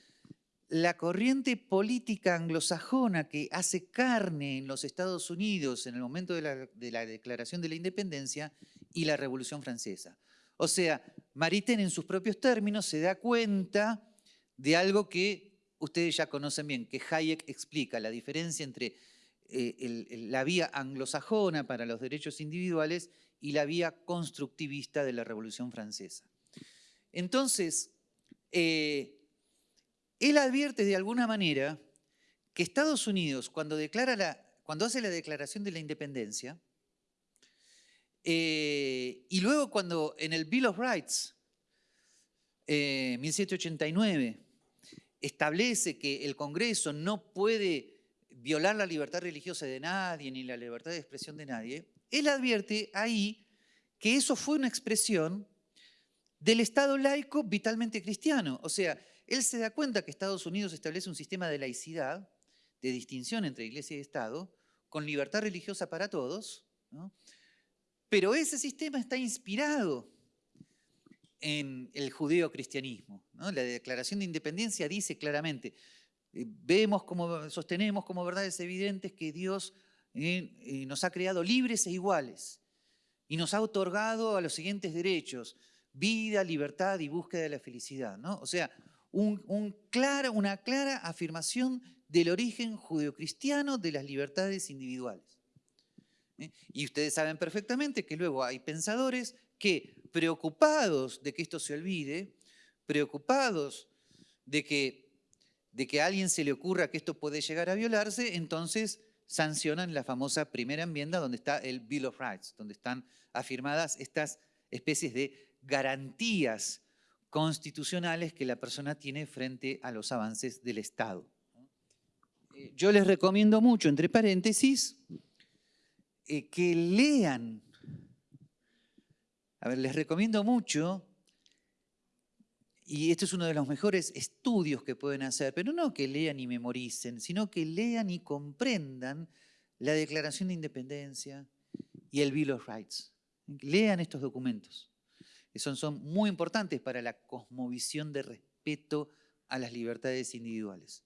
la corriente política anglosajona que hace carne en los Estados Unidos en el momento de la, declaración de la independencia y la Revolución Francesa. O sea, Maritain en sus propios términos se da cuenta de algo que ustedes ya conocen bien, que Hayek explica, la diferencia entre eh, la vía anglosajona para los derechos individuales y la vía constructivista de la Revolución Francesa. Entonces, eh, él advierte de alguna manera que Estados Unidos, cuando, declara la, cuando hace la declaración de la independencia, eh, y luego cuando en el Bill of Rights, 1789, eh, establece que el Congreso no puede violar la libertad religiosa de nadie ni la libertad de expresión de nadie, él advierte ahí que eso fue una expresión del Estado laico vitalmente cristiano. O sea, él se da cuenta que Estados Unidos establece un sistema de laicidad, de distinción entre iglesia y Estado, con libertad religiosa para todos, pero ese sistema está inspirado en el judeo-cristianismo. La Declaración de Independencia dice claramente, vemos como, sostenemos como verdades evidentes que Dios eh, eh, nos ha creado libres e iguales y nos ha otorgado a los siguientes derechos, vida, libertad y búsqueda de la felicidad. ¿no? O sea, un, una clara afirmación del origen judeocristiano de las libertades individuales. ¿eh? Y ustedes saben perfectamente que luego hay pensadores que, preocupados de que esto se olvide, preocupados de que, de que a alguien se le ocurra que esto puede llegar a violarse, entonces sancionan la famosa primera enmienda donde está el Bill of Rights, donde están afirmadas estas especies de garantías constitucionales que la persona tiene frente a los avances del Estado. Eh, yo les recomiendo mucho, entre paréntesis, eh, que lean, a ver, les recomiendo mucho, y este es uno de los mejores estudios que pueden hacer, pero no que lean y memoricen, sino que lean y comprendan la Declaración de Independencia y el Bill of Rights. Lean estos documentos son, son muy importantes para la cosmovisión de, respeto a las libertades individuales.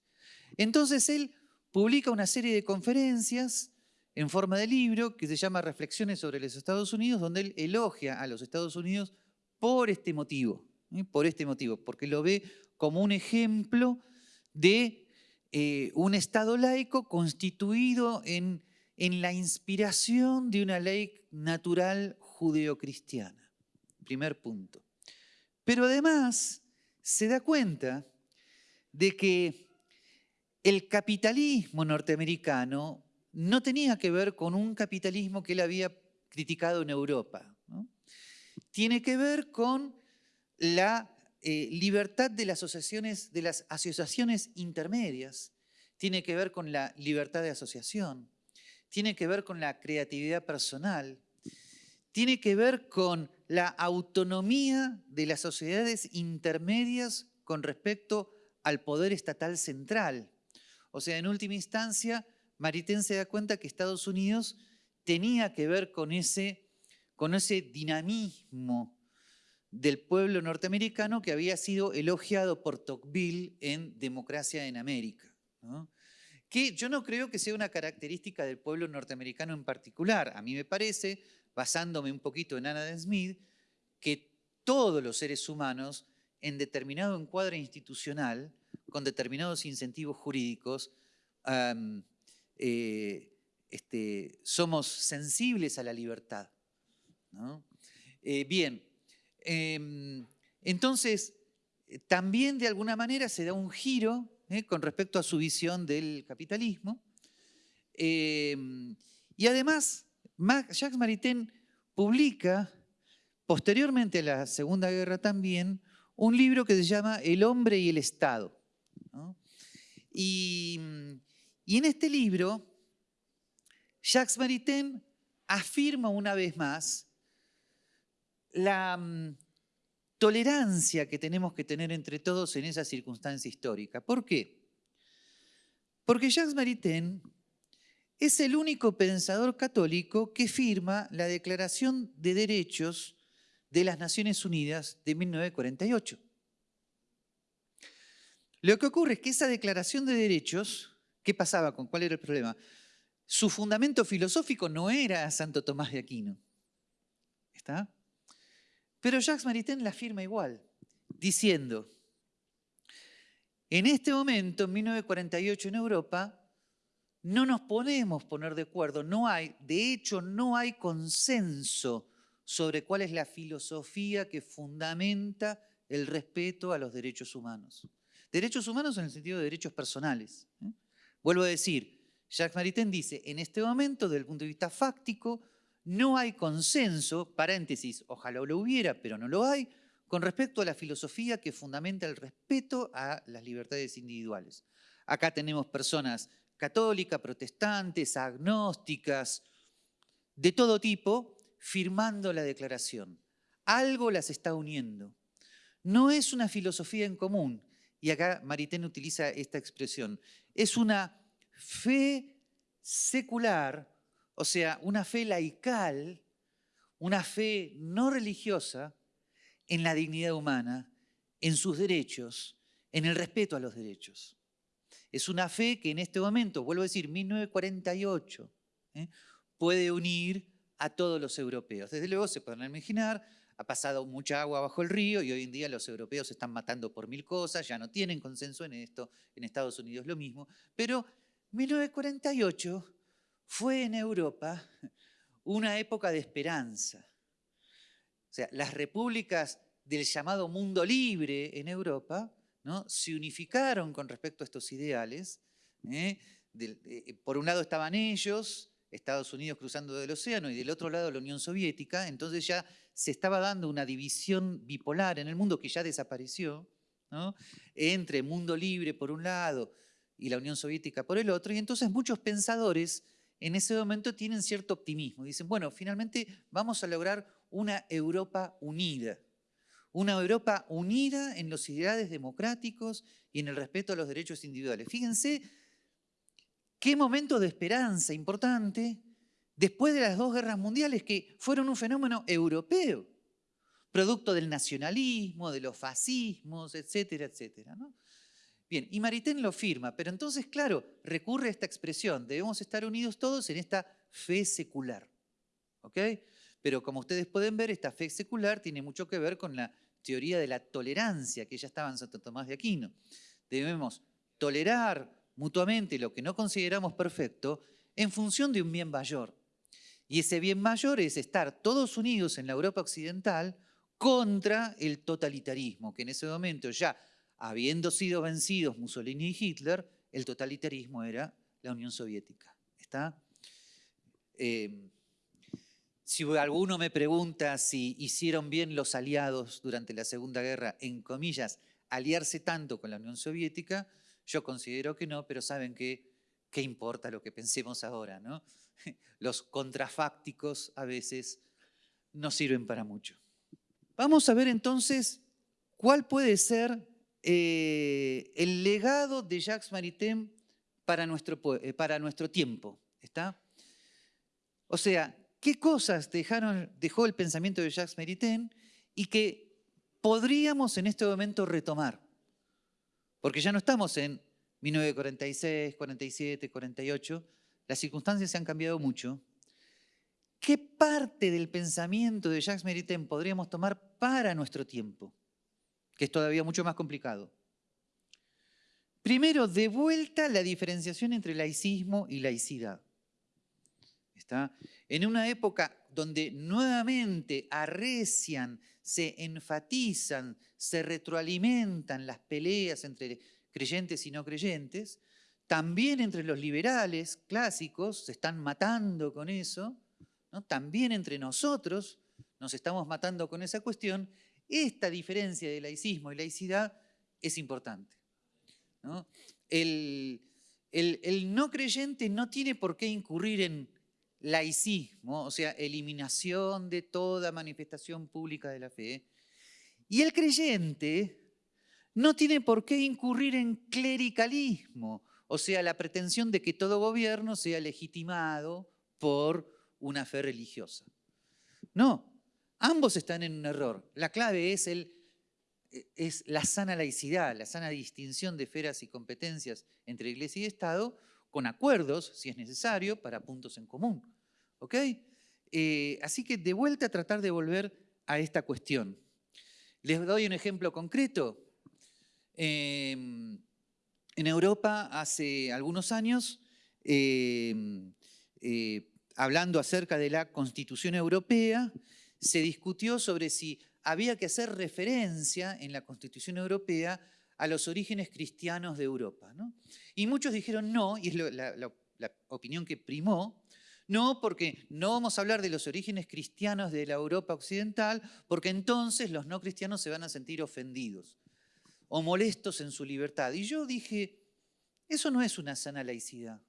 Entonces él publica una serie de conferencias en forma de libro que se llama Reflexiones sobre los Estados Unidos, donde él elogia a los Estados Unidos por este motivo, ¿eh? por este motivo, porque lo ve como un ejemplo de eh, un Estado laico constituido en, en la inspiración de una ley natural judeocristiana. Primer punto. Pero además se da cuenta de que el capitalismo norteamericano no tenía que ver con un capitalismo que él había criticado en Europa. Tiene que ver con la eh, libertad de las, asociaciones, de las asociaciones intermedias, tiene que ver con la libertad de asociación, tiene que ver con la creatividad personal, tiene que ver con la autonomía de las sociedades intermedias con respecto al poder estatal central. O sea, en última instancia, Maritain se da cuenta que Estados Unidos tenía que ver con ese, con ese dinamismo del pueblo norteamericano que había sido elogiado por Tocqueville en Democracia en América. Que yo no creo que sea una característica del pueblo norteamericano en particular. A mí me parece, basándome un poquito en Anna Smith, que todos los seres humanos en determinado encuadre institucional, con determinados incentivos jurídicos, eh, este, somos sensibles a la libertad. Eh, bien, em, entonces también de alguna manera se da un giro eh, con respecto a su visión del capitalismo. Em, y además, Jacques Maritain publica, posteriormente a la Segunda Guerra también, un libro que se llama El hombre y el Estado. Y, y, en este libro, Jacques Maritain afirma una vez más la mm, tolerancia que tenemos que tener entre todos en esa circunstancia histórica. ¿Por qué? Porque Jacques Maritain es el único pensador católico que firma la Declaración de Derechos de las Naciones Unidas de 1948. Lo que ocurre es que esa declaración de derechos, ¿qué pasaba con cuál era el problema? Su fundamento filosófico no era Santo Tomás de Aquino. ¿Está? Pero Jacques Maritain la firma igual, diciendo, en este momento, en 1948 en Europa, no nos podemos poner de acuerdo, no hay, de hecho no hay consenso sobre cuál es la filosofía que fundamenta el respeto a los derechos humanos. Derechos humanos en el sentido de derechos personales. ¿eh? Vuelvo a decir, Jacques Maritain dice, en este momento, desde el punto de vista fáctico, no hay consenso, paréntesis, ojalá lo hubiera, pero no lo hay, con respecto a la filosofía que fundamenta el respeto a las libertades individuales. Acá tenemos personas católicas, protestantes, agnósticas, de todo tipo, firmando la declaración. Algo las está uniendo. No es una filosofía en común, y acá Maritain utiliza esta expresión, es una fe secular, o sea, una fe laical, una fe no religiosa en la dignidad humana, en sus derechos, en el respeto a los derechos. Es una fe que en este momento, vuelvo a decir, 1948, ¿eh? puede unir a todos los europeos. Desde luego se pueden imaginar, ha pasado mucha agua bajo el río y hoy en día los europeos se están matando por mil cosas, ya no tienen consenso en esto, en Estados Unidos lo mismo, pero 1948 fue en Europa una época de esperanza. O sea, las repúblicas del llamado mundo libre en Europa ¿no? se unificaron con respecto a estos ideales. ¿eh? Eh, por un lado estaban ellos, Estados Unidos cruzando del océano y del otro lado la Unión Soviética, entonces ya se estaba dando una división bipolar en el mundo que ya desapareció, entre mundo libre por un lado y la Unión Soviética por el otro, y entonces muchos pensadores en ese momento tienen cierto optimismo. Dicen, bueno, finalmente vamos a lograr una Europa unida, una Europa unida en los ideales democráticos y en el respeto a los derechos individuales. Fíjense Qué momento de esperanza importante después de las dos guerras mundiales que fueron un fenómeno europeo. producto del nacionalismo, de los fascismos, etcétera, etcétera. Bien, y Maritain lo firma, pero entonces, claro, recurre a esta expresión, debemos estar unidos todos en esta fe secular. ¿Ok? Pero como ustedes pueden ver, esta fe secular tiene mucho que ver con la teoría de la tolerancia que ya estaba en Santo Tomás de Aquino. Debemos tolerar mutuamente lo que no consideramos perfecto en función de un bien mayor. Y ese bien mayor es estar todos unidos en la Europa occidental contra el totalitarismo, que en ese momento ya habiendo sido vencidos Mussolini y Hitler, el totalitarismo era la Unión Soviética. ¿Está? Eh, si alguno me pregunta si hicieron bien los aliados durante la Segunda Guerra, en comillas, aliarse tanto con la Unión Soviética, yo considero que no, pero saben que qué importa lo que pensemos ahora, ¿no? Los contrafácticos a veces no sirven para mucho. Vamos a ver entonces cuál puede ser eh, el legado de Jacques Maritain para nuestro, eh, para nuestro tiempo. ¿está? O sea, ¿qué cosas dejaron, dejó el pensamiento de Jacques Maritain y que podríamos en este momento retomar? Porque ya no estamos en 1946, 47, 48, las circunstancias se han cambiado mucho ¿Qué parte del pensamiento de Jacques Maritain podríamos tomar para nuestro tiempo? Que es todavía mucho más complicado. Primero, de vuelta la diferenciación entre laicismo y laicidad. ¿Está? En una época donde nuevamente arrecian, se enfatizan, se retroalimentan las peleas entre creyentes y no creyentes, también entre los liberales clásicos se están matando con eso, también entre nosotros nos estamos matando con esa cuestión, esta diferencia de laicismo y laicidad es importante. El, el, no creyente no tiene por qué incurrir en laicismo, o sea, eliminación de toda manifestación pública de la fe, y el creyente no tiene por qué incurrir en clericalismo, o sea, la pretensión de que todo gobierno sea legitimado por una fe religiosa. No, ambos están en un error. La clave es, la sana laicidad, la sana distinción de esferas y competencias entre Iglesia y Estado, con acuerdos, si es necesario, para puntos en común. ¿Ok? Eh, así que de vuelta a tratar de volver a esta cuestión. Les doy un ejemplo concreto. Em, en Europa, hace algunos años, em, eh, hablando acerca de la Constitución Europea, se discutió sobre si había que hacer referencia en la Constitución Europea a los orígenes cristianos de Europa. Y muchos dijeron no, y es la opinión que primó, no, porque no vamos a hablar de los orígenes cristianos de la Europa occidental, porque entonces los no cristianos se van a sentir ofendidos o molestos en su libertad. Y yo dije, eso no es una sana laicidad.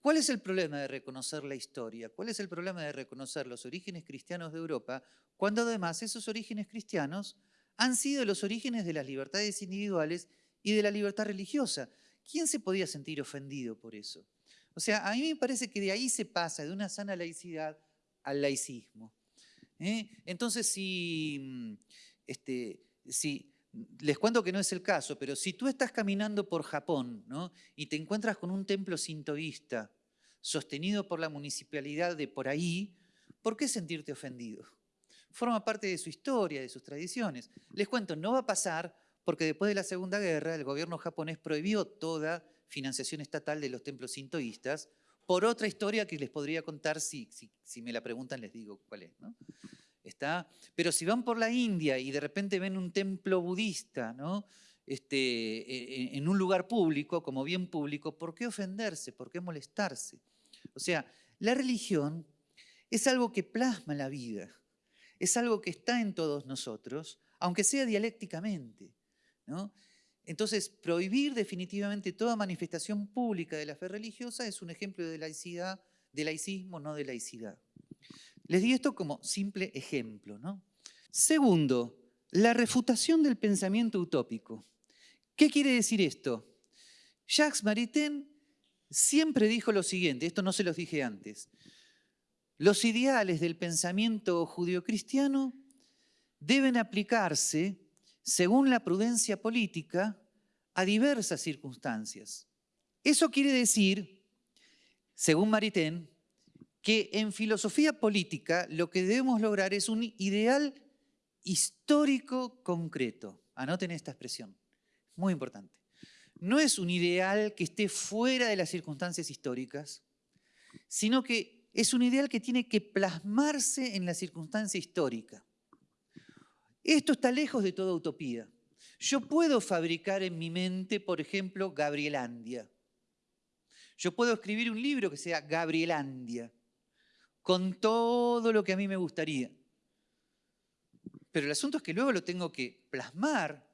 ¿Cuál es el problema de reconocer la historia? ¿Cuál es el problema de reconocer los orígenes cristianos de Europa cuando además esos orígenes cristianos han sido los orígenes de las libertades individuales y de la libertad religiosa? ¿Quién se podía sentir ofendido por eso? O sea, a mí me parece que de ahí se pasa de una sana laicidad al laicismo. ¿eh? Entonces, si, mm, este, si les cuento que no es el caso, pero si tú estás caminando por Japón y te encuentras con un templo sintoísta sostenido por la municipalidad de por ahí, ¿por qué sentirte ofendido? Forma parte de su historia, de sus tradiciones. Les cuento, no va a pasar porque después de la Segunda Guerra el gobierno japonés prohibió toda financiación estatal de los templos sintoístas por otra historia que les podría contar si, si, me la preguntan les digo cuál es. ¿no? ¿Está? Pero si van por la India y de repente ven un templo budista ¿no? este, e, e, en un lugar público, como bien público, ¿por qué ofenderse? ¿Por qué molestarse? O sea, la religión es algo que plasma la vida, es algo que está en todos nosotros, aunque sea dialécticamente. ¿no? Entonces, prohibir definitivamente toda manifestación pública de la fe religiosa es un ejemplo de laicidad, de laicismo, no de laicidad. Les di esto como simple ejemplo. ¿no? Segundo, la refutación del pensamiento utópico. ¿Qué quiere decir esto? Jacques Maritain siempre dijo lo siguiente, esto no se los dije antes. Los ideales del pensamiento judio-cristiano deben aplicarse, según la prudencia política, a diversas circunstancias. Eso quiere decir, según Maritain, que en filosofía política lo que debemos lograr es un ideal histórico concreto. Anoten esta expresión, muy importante. No es un ideal que esté fuera de las circunstancias históricas, sino que es un ideal que tiene que plasmarse en la circunstancia histórica. Esto está lejos de toda utopía. Yo puedo fabricar en mi mente, por ejemplo, Gabrielandia. Yo puedo escribir un libro que sea Gabrielandia, con todo lo que a mí me gustaría. Pero el asunto es que luego lo tengo que plasmar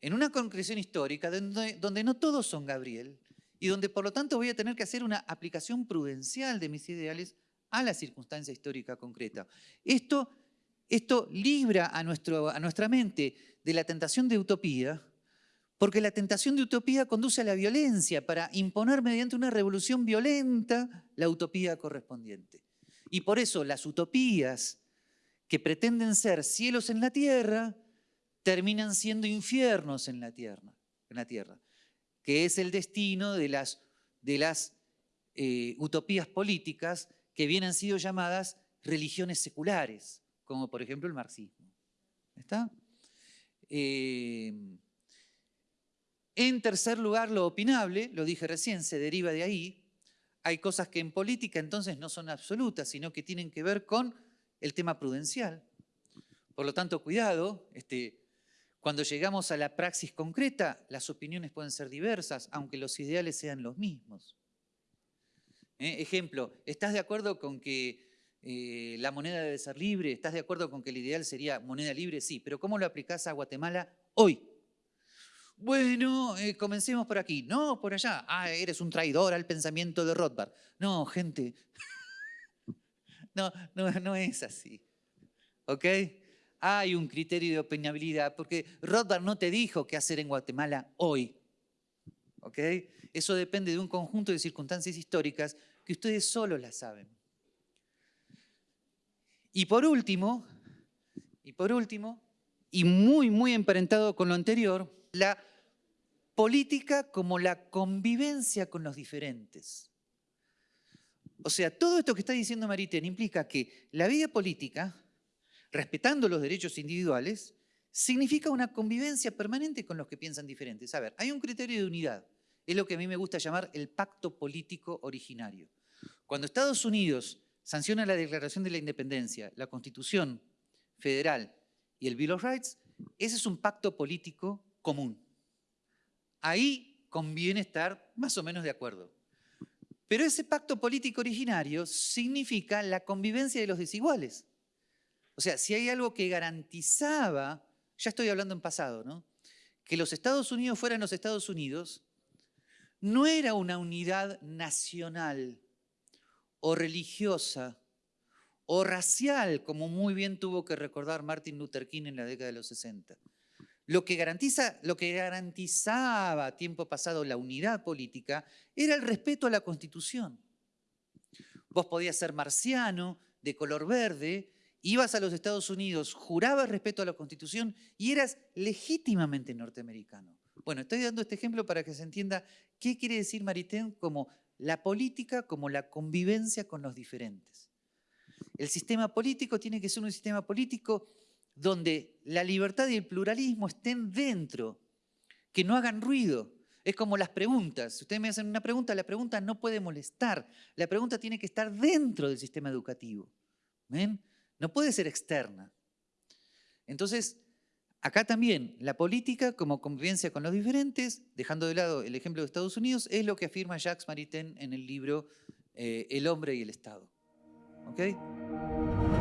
en una concreción histórica donde, no todos son Gabriel y donde por lo tanto voy a tener que hacer una aplicación prudencial de mis ideales a la circunstancia histórica concreta. Esto, esto libra a, nuestro, a nuestra mente de la tentación de utopía, porque la tentación de utopía conduce a la violencia para imponer mediante una revolución violenta la utopía correspondiente. Y por eso las utopías que pretenden ser cielos en la tierra terminan siendo infiernos en la tierra, en la tierra que es el destino de las, de las eh, utopías políticas que bien han sido llamadas religiones seculares, como por ejemplo el marxismo. ¿Está? Eh, en tercer lugar, lo opinable, lo dije recién, se deriva de ahí. Hay cosas que en política entonces no son absolutas, sino que tienen que ver con el tema prudencial. Por lo tanto, cuidado, este, cuando llegamos a la praxis concreta, las opiniones pueden ser diversas, aunque los ideales sean los mismos. ¿Eh? Ejemplo, ¿estás de acuerdo con que eh, la moneda debe ser libre? ¿Estás de acuerdo con que el ideal sería moneda libre? Sí, pero ¿cómo lo aplicás a Guatemala hoy? Bueno, eh, comencemos por aquí. No, por allá. Ah, eres un traidor al pensamiento de Rothbard. No, gente. no, no, es así. ¿Ok? hay un criterio de opinabilidad, porque Rothbard no te dijo qué hacer en Guatemala hoy. ¿Ok? Eso depende de un conjunto de circunstancias históricas que ustedes solo las saben. Y por último, y por último, y muy, muy emparentado con lo anterior, la política como la convivencia con los diferentes. O sea, todo esto que está diciendo Mariten implica que la vida política respetando los derechos individuales, significa una convivencia permanente con los que piensan diferentes. A ver, hay un criterio de unidad, es lo que a mí me gusta llamar el pacto político originario. Cuando Estados Unidos sanciona la Declaración de la Independencia, la Constitución Federal y el Bill of Rights, ese es un pacto político común. Ahí conviene estar más o menos de acuerdo. Pero ese pacto político originario significa la convivencia de los desiguales. O sea, si hay algo que garantizaba, ya estoy hablando en pasado, ¿no? que los Estados Unidos fueran los Estados Unidos, no era una unidad nacional o religiosa o racial, como muy bien tuvo que recordar Martin Luther King en la década de los 60. Lo que, garantizaba tiempo pasado la unidad política era el respeto a la Constitución. Vos podías ser marciano, de color verde, ibas a los Estados Unidos, jurabas respeto a la Constitución y eras legítimamente norteamericano. Bueno, estoy dando este ejemplo para que se entienda qué quiere decir Maritain como la política, como la convivencia con los diferentes. El sistema político tiene que ser un sistema político donde la libertad y el pluralismo estén dentro, que no hagan ruido. Es como las preguntas. Si ustedes me hacen una pregunta, la pregunta no puede molestar. La pregunta tiene que estar dentro del sistema educativo. ¿Ven? no puede ser externa. Entonces, acá también la política como convivencia con los diferentes, dejando de lado el ejemplo de Estados Unidos, es lo que afirma Jacques Maritain en el libro eh, El hombre y el Estado. ¿Ok?